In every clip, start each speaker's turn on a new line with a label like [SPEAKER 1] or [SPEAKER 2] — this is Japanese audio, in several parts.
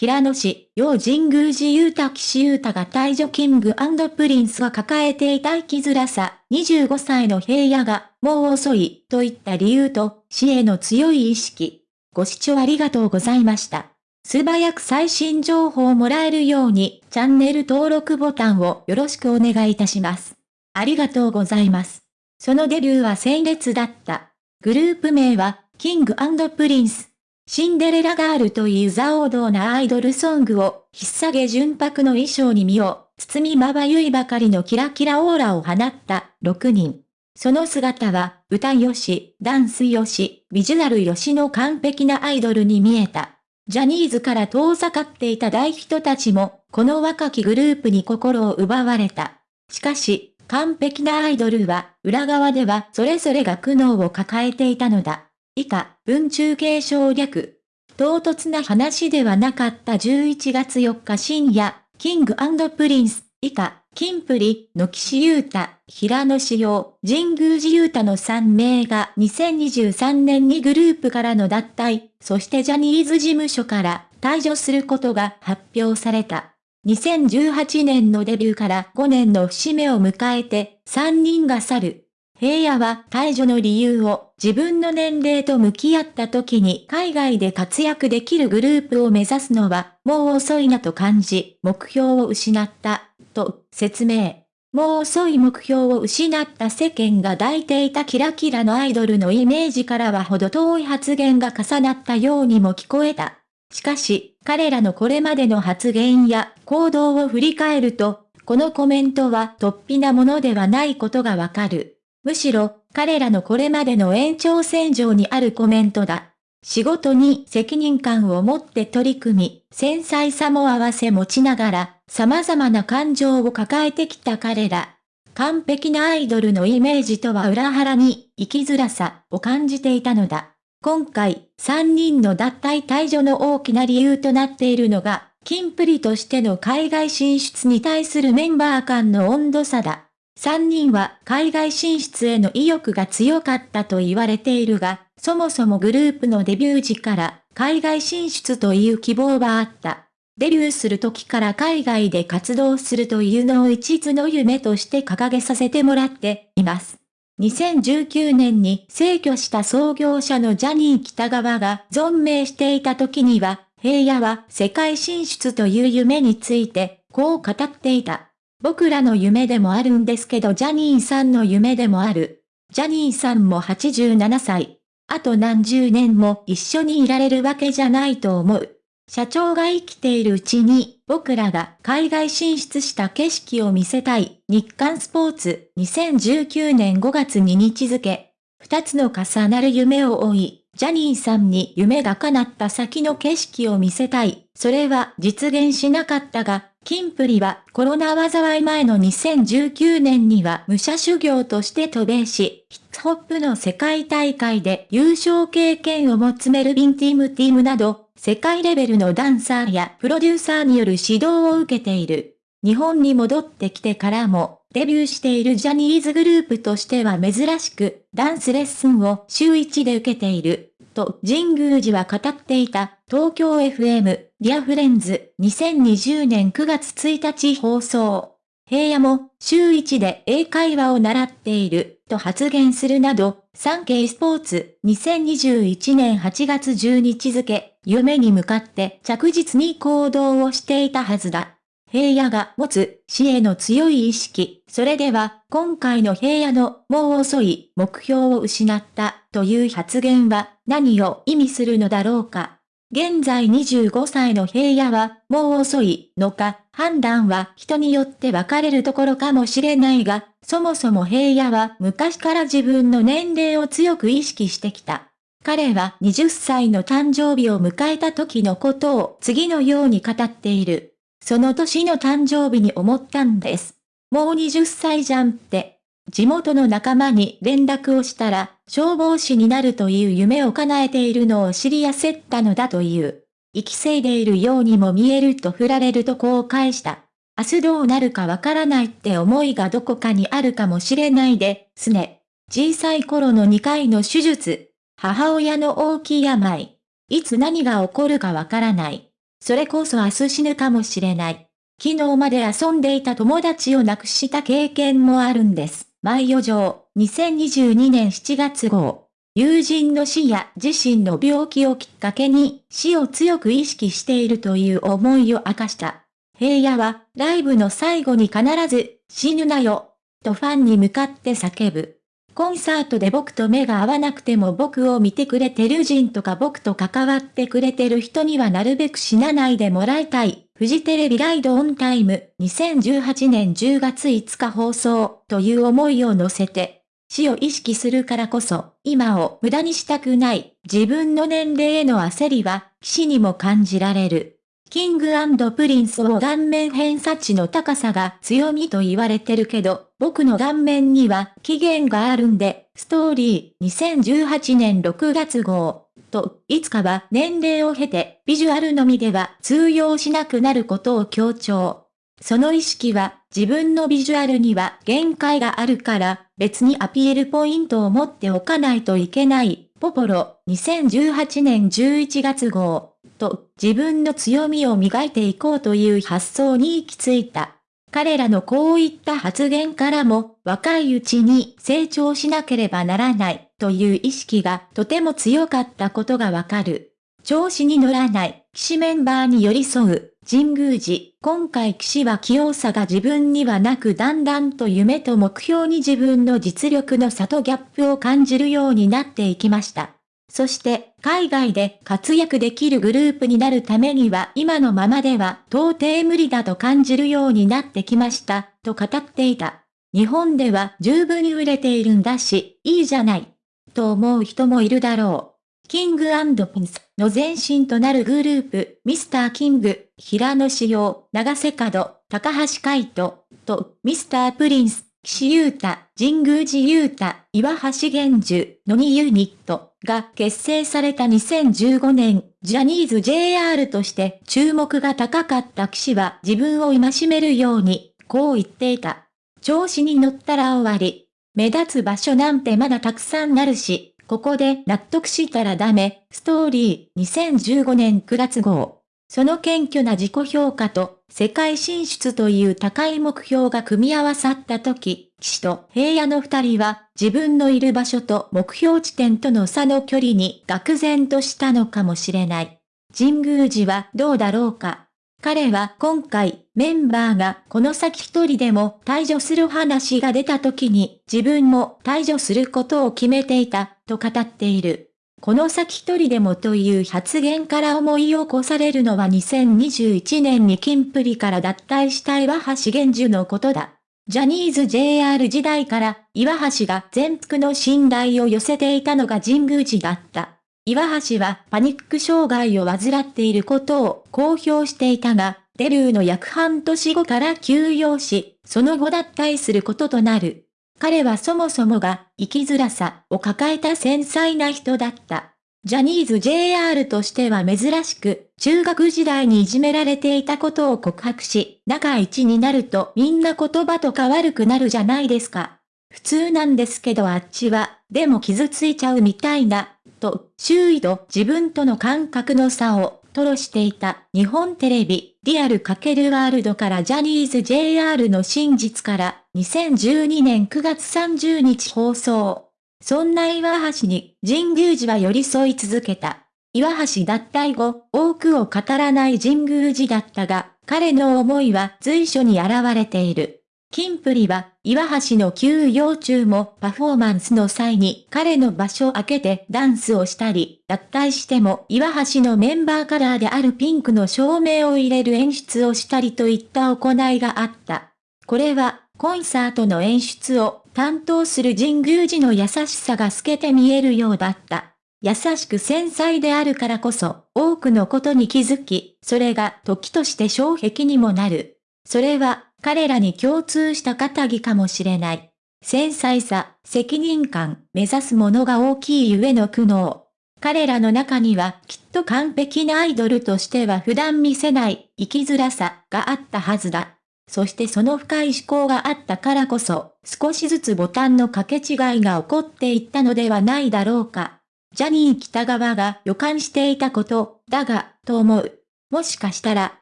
[SPEAKER 1] 平野紫耀神宮寺勇太岸優太が退所 King Prince が抱えていた生きづらさ、25歳の平野が、もう遅い、といった理由と、死への強い意識。ご視聴ありがとうございました。素早く最新情報をもらえるように、チャンネル登録ボタンをよろしくお願いいたします。ありがとうございます。そのデビューは鮮烈だった。グループ名は、 Kingプリンス。シンデレラガールというザ王道なアイドルソングを、引っ提げ純白の衣装に身を、包みまばゆいばかりのキラキラオーラを放った6人。その姿は、歌よし、ダンスよし、ビジュアルよしの完璧なアイドルに見えた。ジャニーズから遠ざかっていた大人たちも、この若きグループに心を奪われた。しかし、完璧なアイドルは、裏側ではそれぞれが苦悩を抱えていたのだ。以下、文中敬称略。唐突な話ではなかった11月4日深夜、キングプリンス、以下、キンプリ、の岸優太、平野紫耀、神宮寺勇太の3名が2023年にグループからの脱退、そしてジャニーズ事務所から退所することが発表された。2018年のデビューから5年の節目を迎えて3人が去る。平野は退場の理由を自分の年齢と向き合った時に海外で活躍できるグループを目指すのはもう遅いなと感じ、目標を失った、と説明。もう遅い目標を失った世間が抱いていたキラキラのアイドルのイメージからは程遠い発言が重なったようにも聞こえた。しかし、彼らのこれまでの発言や行動を振り返ると、このコメントは突飛なものではないことがわかる。むしろ、彼らのこれまでの延長線上にあるコメントだ。仕事に責任感を持って取り組み、繊細さも合わせ持ちながら、様々な感情を抱えてきた彼ら。完璧なアイドルのイメージとは裏腹に、生きづらさを感じていたのだ。今回、3人の脱退退場の大きな理由となっているのが、キンプリとしての海外進出に対するメンバー間の温度差だ。3人は海外進出への意欲が強かったと言われているが、そもそもグループのデビュー時から海外進出という希望はあった。デビューする時から海外で活動するというのを一途の夢として掲げさせてもらっています。2019年に逝去した創業者のジャニー北川が存命していた時には、平野は世界進出という夢について、こう語っていた。僕らの夢でもあるんですけどジャニーさんの夢でもある。ジャニーさんも87歳。あと何十年も一緒にいられるわけじゃないと思う。社長が生きているうちに僕らが海外進出した景色を見せたい日刊スポーツ2019年5月2日付。二つの重なる夢を追い、ジャニーさんに夢が叶った先の景色を見せたい。それは実現しなかったが、キンプリはコロナ災い前の2019年には武者修行として渡米し、ヒップホップの世界大会で優勝経験を持つメルビンティムティムなど、世界レベルのダンサーやプロデューサーによる指導を受けている。日本に戻ってきてからも、デビューしているジャニーズグループとしては珍しく、ダンスレッスンを週1で受けている。と神宮寺は語っていた東京 FM Dear Friends 2020年9月1日放送。平野も週1で英会話を習っていると発言するなど、サンケイスポーツ2021年8月10日付、夢に向かって着実に行動をしていたはずだ。平野が持つ死への強い意識。それでは、今回の平野のもう遅い目標を失ったという発言は何を意味するのだろうか。現在25歳の平野はもう遅いのか判断は人によって分かれるところかもしれないが、そもそも平野は昔から自分の年齢を強く意識してきた。彼は20歳の誕生日を迎えた時のことを次のように語っている。その年の誕生日に思ったんです。もう20歳じゃんって。地元の仲間に連絡をしたら、消防士になるという夢を叶えているのを知り焦ったのだという。生きせいでいるようにも見えると振られるとこう返した。明日どうなるかわからないって思いがどこかにあるかもしれないですね。小さい頃の2回の手術。母親の大きい病。いつ何が起こるかわからない。それこそ明日死ぬかもしれない。昨日まで遊んでいた友達を亡くした経験もあるんです。毎余剰、2022年7月号。友人の死や自身の病気をきっかけに死を強く意識しているという思いを明かした。平野はライブの最後に必ず死ぬなよとファンに向かって叫ぶ。コンサートで僕と目が合わなくても僕を見てくれてる人とか僕と関わってくれてる人にはなるべく死なないでもらいたい。フジテレビ RIDE ON TIME 2018年10月5日放送という思いを乗せて、死を意識するからこそ、今を無駄にしたくない、自分の年齢への焦りは、死にも感じられる。 King Prince を顔面偏差値の高さが強みと言われてるけど、僕の顔面には期限があるんで、ストーリー2018年6月号。と、いつかは年齢を経て、ビジュアルのみでは通用しなくなることを強調。その意識は、自分のビジュアルには限界があるから、別にアピールポイントを持っておかないといけない。ポポロ、2018年11月号。と、自分の強みを磨いていこうという発想に行き着いた。彼らのこういった発言からも、若いうちに成長しなければならないという意識がとても強かったことがわかる。調子に乗らない、騎士メンバーに寄り添う、神宮寺。今回騎士は器用さが自分にはなくだんだんと夢と目標に自分の実力の差とギャップを感じるようになっていきました。そして、海外で活躍できるグループになるためには今のままでは到底無理だと感じるようになってきました、と語っていた。日本では十分に売れているんだし、いいじゃない。と思う人もいるだろう。キングピンスの前身となるグループ、ミスターキング、平野志陽、長瀬角、高橋海人、と、ミスタープリンス、岸優太、神宮寺優太、岩橋玄樹、野木ユニットが結成された2015年、ジャニーズ JR として注目が高かった岸は自分を戒めるように、こう言っていた。調子に乗ったら終わり。目立つ場所なんてまだたくさんあるし、ここで納得したらダメ。ストーリー2015年9月号。その謙虚な自己評価と世界進出という高い目標が組み合わさった時、騎士と平野の二人は自分のいる場所と目標地点との差の距離に愕然としたのかもしれない。神宮寺はどうだろうか。彼は今回メンバーがこの先一人でも退場する話が出た時に自分も退場することを決めていたと語っている。この先一人でもという発言から思い起こされるのは2021年にキンプリから脱退した岩橋玄樹のことだ。ジャニーズ JR 時代から岩橋が全幅の信頼を寄せていたのが神宮寺だった。岩橋はパニック障害を患っていることを公表していたが、デビューの約半年後から休養し、その後脱退することとなる。彼はそもそもが生きづらさを抱えた繊細な人だった。ジャニーズ JR としては珍しく、中学時代にいじめられていたことを告白し、仲一になるとみんな言葉とか悪くなるじゃないですか。普通なんですけどあっちは、でも傷ついちゃうみたいな、と、周囲と自分との感覚の差を吐露していた日本テレビ、リアル×ワールドからジャニーズ JR の真実から2012年9月30日放送。そんな岩橋に神宮寺は寄り添い続けた。岩橋脱退後、多くを語らない神宮寺だったが、彼の思いは随所に現れている。キンプリは、岩橋の休養中もパフォーマンスの際に彼の場所を開けてダンスをしたり、脱退しても岩橋のメンバーカラーであるピンクの照明を入れる演出をしたりといった行いがあった。これは、コンサートの演出を担当する神宮寺の優しさが透けて見えるようだった。優しく繊細であるからこそ、多くのことに気づき、それが時として障壁にもなる。それは、彼らに共通した肩着かもしれない。繊細さ、責任感、目指すものが大きいゆえの苦悩。彼らの中にはきっと完璧なアイドルとしては普段見せない生きづらさがあったはずだ。そしてその深い思考があったからこそ、少しずつボタンの掛け違いが起こっていったのではないだろうか。ジャニー北川が予感していたこと、だが、と思う。もしかしたら、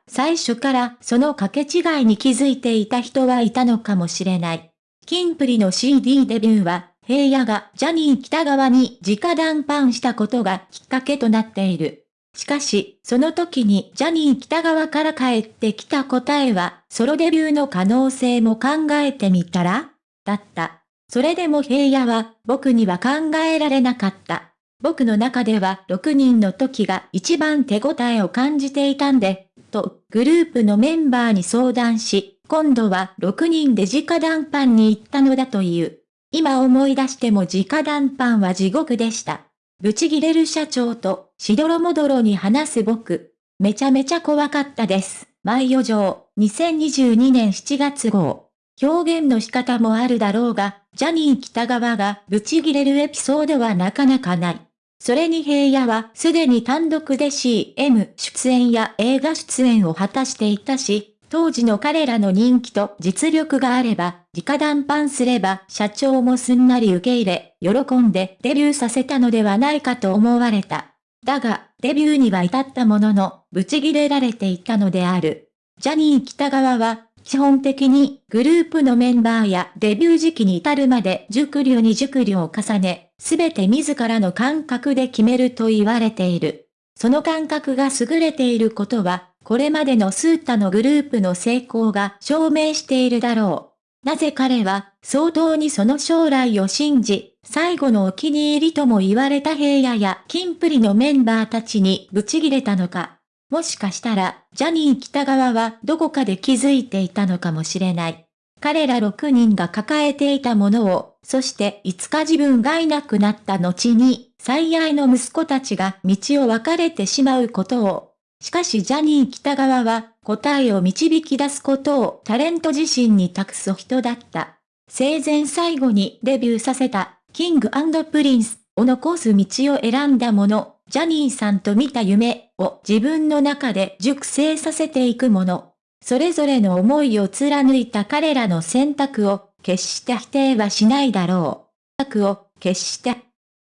[SPEAKER 1] 最初からその掛け違いに気づいていた人はいたのかもしれない。キンプリの CD デビューは、平野がジャニー北川に直談判したことがきっかけとなっている。しかし、その時にジャニー北川から返ってきた答えは、ソロデビューの可能性も考えてみたら？だった。それでも平野は、僕には考えられなかった。僕の中では6人の時が一番手応えを感じていたんで、と、グループのメンバーに相談し、今度は6人で直談判に行ったのだという。今思い出しても直談判は地獄でした。ブチギレる社長と、しどろもどろに話す僕。めちゃめちゃ怖かったです。毎余剰、2022年7月号。表現の仕方もあるだろうが、ジャニー北川がブチギレるエピソードはなかなかない。それに平野はすでに単独で CM 出演や映画出演を果たしていたし、当時の彼らの人気と実力があれば、直談判すれば社長もすんなり受け入れ、喜んでデビューさせたのではないかと思われた。だが、デビューには至ったものの、ブチギレられていたのである。ジャニー北川は、基本的にグループのメンバーやデビュー時期に至るまで熟慮に熟慮を重ね、すべて自らの感覚で決めると言われている。その感覚が優れていることは、これまでのスータのグループの成功が証明しているだろう。なぜ彼は、相当にその将来を信じ、最後のお気に入りとも言われた平野やキンプリのメンバーたちにブチギレたのか。もしかしたら、ジャニー喜多川はどこかで気づいていたのかもしれない。彼ら6人が抱えていたものを、そしていつか自分がいなくなった後に、最愛の息子たちが道を分かれてしまうことをしかしジャニー喜多川は答えを導き出すことをタレント自身に託す人だった。生前最後にデビューさせた King Prince を残す道を選んだもの、ジャニーさんと見た夢を自分の中で熟成させていくもの。それぞれの思いを貫いた彼らの選択を決して否定はしないだろう。を決して